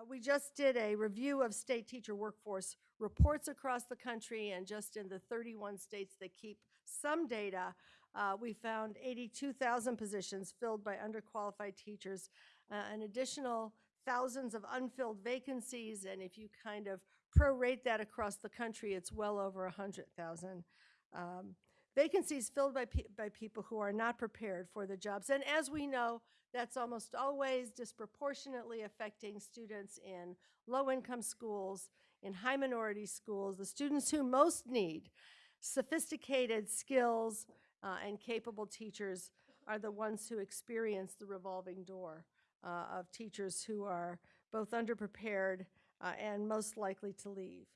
Uh, We just did a review of state teacher workforce reports across the country, and just in the 31 states that keep some data, uh, we found 82,000 positions filled by underqualified teachers, uh, an additional thousands of unfilled vacancies, and if you kind of prorate that across the country, it's well over 100,000 um, vacancies filled by, pe- by people who are not prepared for the jobs. And as we know, that's almost always disproportionately affecting students in low-income schools, in high minority schools, the students who most need sophisticated skills uh, and capable teachers are the ones who experience the revolving door uh, of teachers who are both underprepared uh, and most likely to leave.